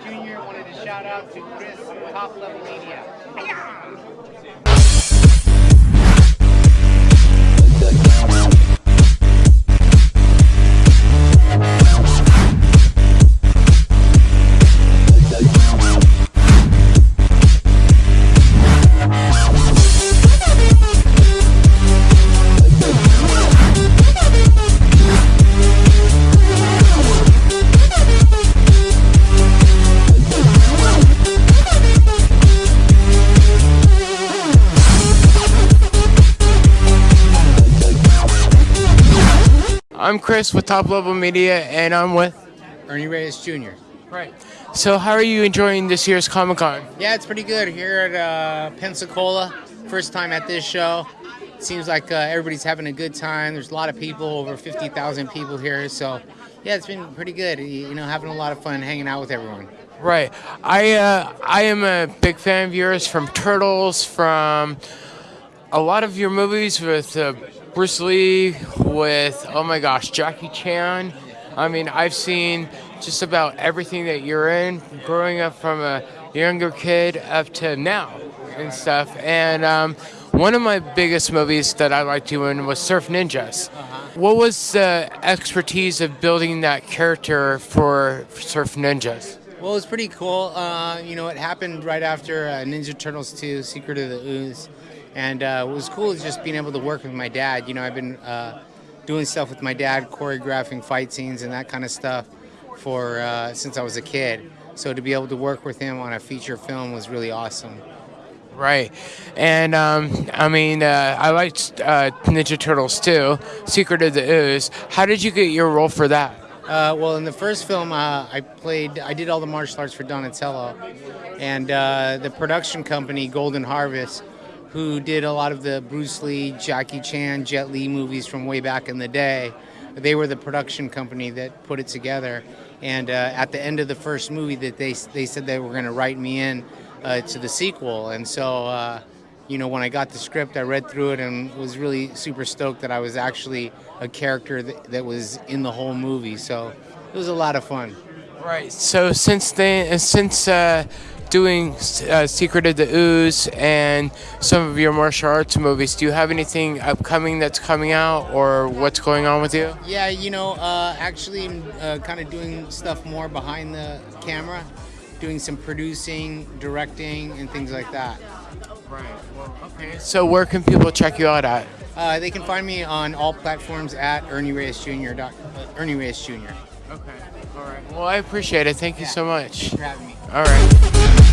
Jr. wanted to shout out to Chris, Top Level Media. I'm Chris with Top Level Media, and I'm with. Ernie Reyes Jr. Right. So, how are you enjoying this year's Comic Con? Yeah, it's pretty good here at uh, Pensacola. First time at this show. Seems like uh, everybody's having a good time. There's a lot of people, over 50,000 people here. So, yeah, it's been pretty good. You know, having a lot of fun hanging out with everyone. Right. I uh, I am a big fan of yours from Turtles, from a lot of your movies with uh, Bruce Lee, with oh my gosh, Jackie Chan. I mean, I've seen just about everything that you're in, growing up from a younger kid up to now and stuff. And um, one of my biggest movies that I liked doing was Surf Ninjas. What was the expertise of building that character for Surf Ninjas? Well, it was pretty cool. Uh, you know, it happened right after uh, Ninja Turtles 2, Secret of the Ooze. And uh, what was cool is just being able to work with my dad. You know, I've been uh, doing stuff with my dad, choreographing fight scenes and that kind of stuff for uh, since I was a kid. So to be able to work with him on a feature film was really awesome. Right, and um, I mean, uh, I liked uh, Ninja Turtles 2, Secret of the Ooze. How did you get your role for that? Uh, well, in the first film, uh, I played, I did all the martial arts for Donatello, and uh, the production company Golden Harvest, who did a lot of the Bruce Lee, Jackie Chan, Jet Li movies from way back in the day. They were the production company that put it together, and uh, at the end of the first movie, that they they said they were going to write me in uh, to the sequel, and so. Uh, you know, when I got the script, I read through it and was really super stoked that I was actually a character that, that was in the whole movie. So it was a lot of fun. Right. So since then, since uh, doing uh, Secret of the Ooze and some of your martial arts movies, do you have anything upcoming that's coming out, or what's going on with you? Yeah, you know, uh, actually, uh, kind of doing stuff more behind the camera, doing some producing, directing, and things like that. Right. Well, okay. So where can people check you out at? Uh, they can find me on all platforms at Ernie Reyes Jr. Ernie Reyes Jr. Okay. All right. Well, I appreciate it. Thank you so much. Thanks for having me. All right.